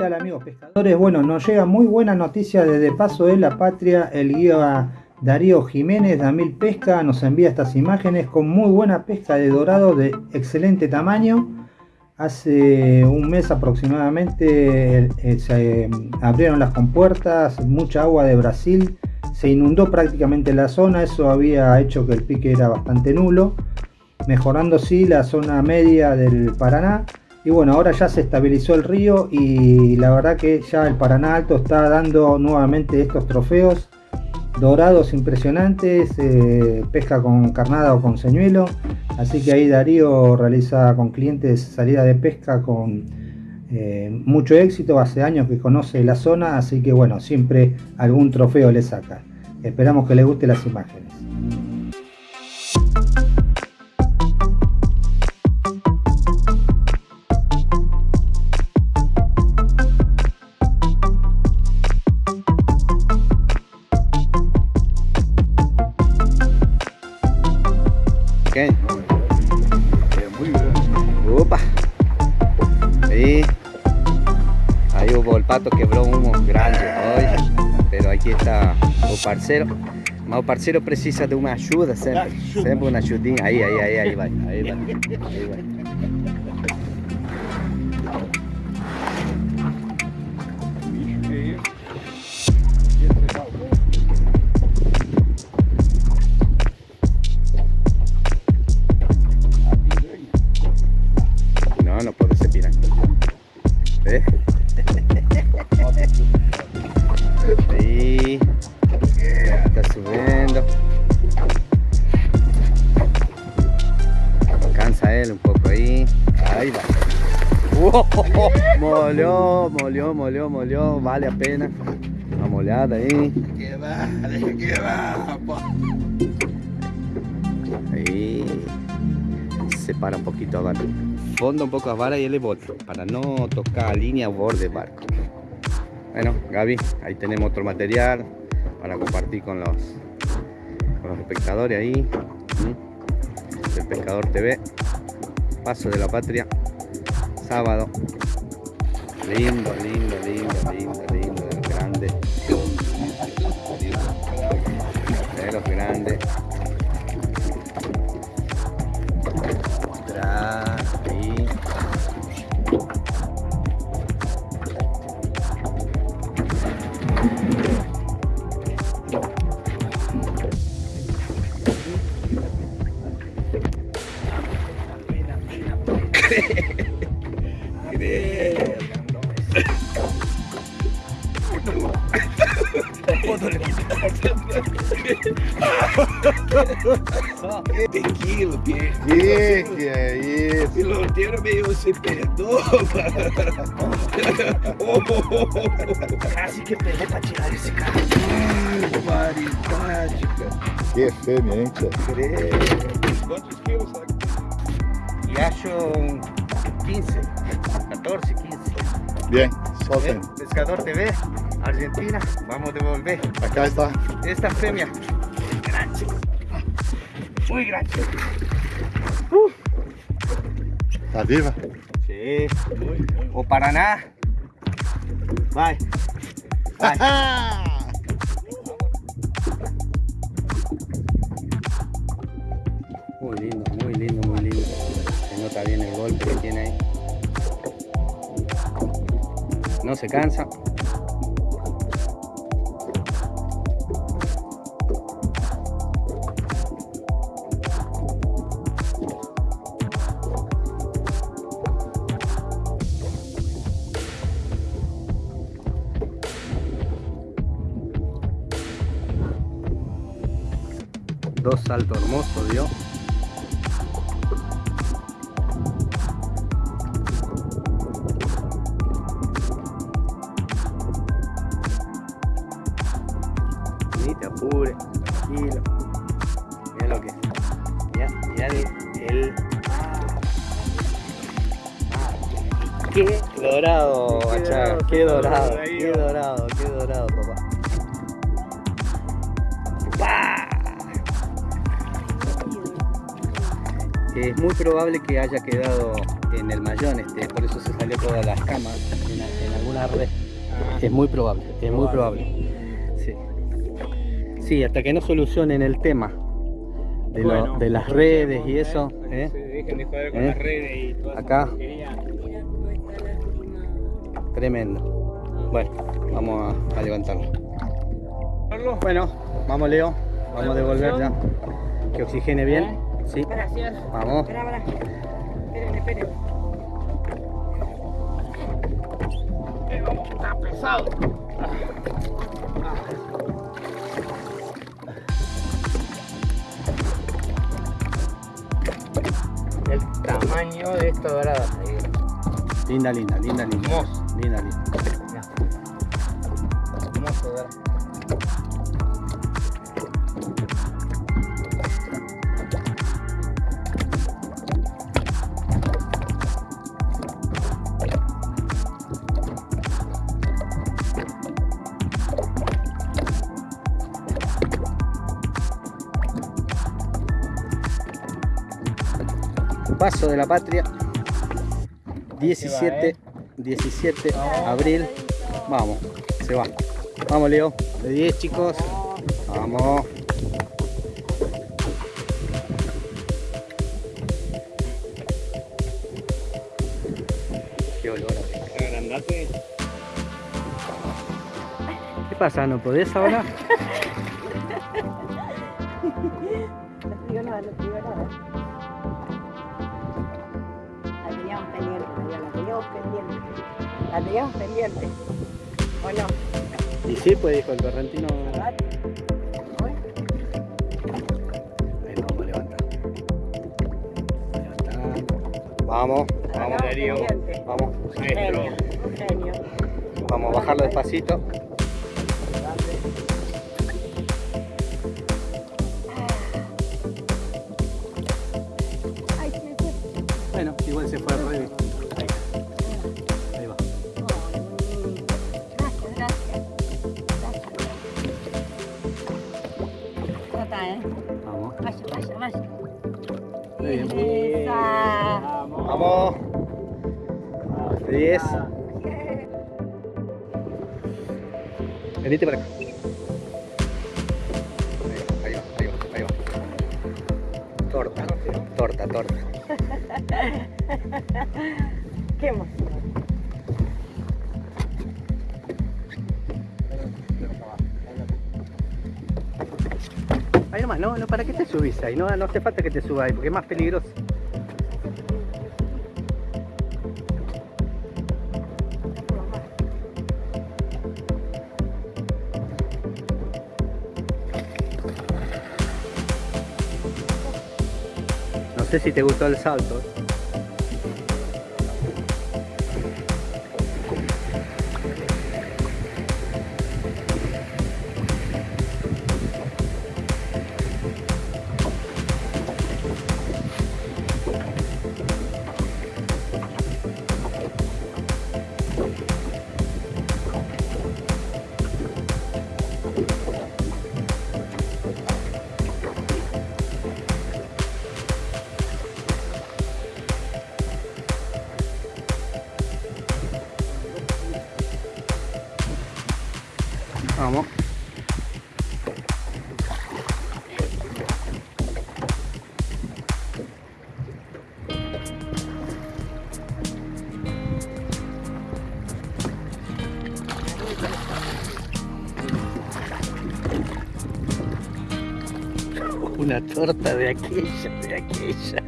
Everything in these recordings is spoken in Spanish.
tal amigos pescadores? Bueno, nos llega muy buena noticia desde Paso de la Patria, el guía Darío Jiménez de Amil Pesca nos envía estas imágenes con muy buena pesca de dorado de excelente tamaño. Hace un mes aproximadamente se abrieron las compuertas, mucha agua de Brasil, se inundó prácticamente la zona, eso había hecho que el pique era bastante nulo, mejorando sí la zona media del Paraná y bueno, ahora ya se estabilizó el río y la verdad que ya el Paraná Alto está dando nuevamente estos trofeos dorados impresionantes, eh, pesca con carnada o con señuelo. Así que ahí Darío realiza con clientes salida de pesca con eh, mucho éxito. Hace años que conoce la zona, así que bueno, siempre algún trofeo le saca. Esperamos que les guste las imágenes. Pato quebró humo grande hoje, pero aqui está o parceiro. Mas o parceiro precisa de uma ajuda sempre, sempre uma ajudinha. Aí, aí, aí, aí vai, aí vai, aí vai. Molhou, molhou, molhou, molhou, vale a pena. Dá uma olhada aí. Que vale, que vale, Aí. Separa um pouquinho a vara. Fonda um pouco a vara e ele volta. Para não tocar a linha ao borde barco. Bueno, Gaby, ahí tenemos otro material para compartir con los, con los espectadores ahí. El Pescador TV, Paso de la Patria, sábado lindo, lindo, lindo, lindo, lindo, de los grandes. De los grandes. Tequila, que, que, que é isso? Piloteiro meio se perdoa. Quase que peguei pra tirar esse cara. Barbaridade, cara. Que fêmea, hein, tia? Quantos quilos, sabe? E acho 15, 14, 15. Bien, solten. Pescador TV, Argentina, vamos devolver. Acá está. Esta fêmea grande. Muy grande. Uh. ¿Está viva? Sí. O Paraná. Vai. Vai. muy lindo, muy lindo, muy lindo. Se nota bien el golpe que tiene ahí. No se cansa. Dos saltos hermosos dio ni te apures tranquilo. Mira lo que ya ya el qué dorado, qué dorado, qué dorado, qué dorado, papá. Es muy probable que haya quedado en el mayón, este, por eso se salió todas las camas en, alguna una red. Es muy probable, es muy probable. Sí. Sí, hasta que no solucionen el tema de, lo- Bueno, de las redes y eso. ¿eh? Se dejen de joder con ¿Eh? las redes y toda esa Acá. Tremendo. Bueno, vamos a, a levantarlo. Bueno, vamos Leo, vamos a devolver ya. Que oxigene bien. Sí, Gracias. vamos. Espera, espera. Esperen, esperen. Está pesado. El tamaño de esta dorada. Linda, linda, linda, linda. Hermoso. Linda, linda. Hermoso. Paso de la Patria. 17, 17 abril. Vamos, se va. Vamos Leo, de 10 chicos. Vamos. Qué olor a. ¿Qué pasa? ¿No podés ahora? María, la teníamos pendiente. La teníamos pendiente. ¿O no? Y sí, pues dijo el correntino. Vamos a levantar. Levantar. Vamos, Darío. Vamos, Un genio, un genio. vamos a bajarlo despacito. 10. Venite para acá. Ahí va, ahí va, ahí va, ahí va. Torta, torta, torta. Qué emoción. Ahí nomás, no, no, ¿para qué te subís ahí? No, no hace falta que te subas ahí, porque es más peligroso. Sé si te gustó el salto. Una torta de aquella, de aquella.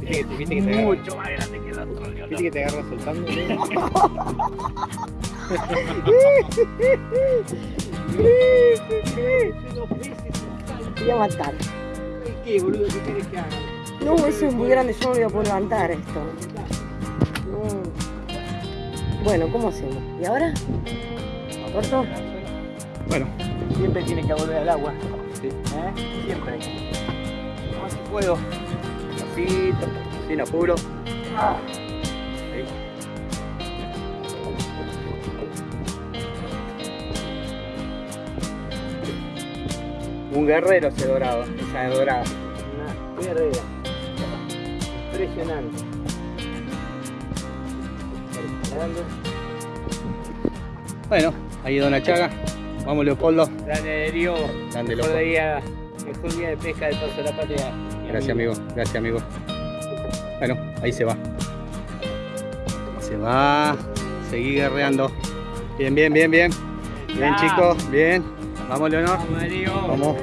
Viste que, viste que te agarra, Mucho más grande que el otro. viste que te agarra soltando. Voy a matar. ¿Qué, boludo? ¿Qué quieres que haga? No, eso es muy grande, yo no voy a poder levantar esto. No. Bueno, ¿cómo hacemos? ¿Y ahora? ¿Corto? Bueno, Siempre tiene que volver al agua. sí. ¿eh? Siempre. Más si puedo. Despacito, sin apuro. Ahí. Un guerrero ese dorado, esa dorada. guerrera. Impresionante. Bueno, ahí Dona Chaga. Vamos Leopoldo. grande Darío. Grande Mejor loco. día, mejor día de pesca del Paso de la Patria. Gracias amigo, gracias amigo. Bueno, ahí se va. Se va. Seguí guerreando. Bien, bien, bien, bien. Bien chicos, bien. Vamos Leonor. Vamos.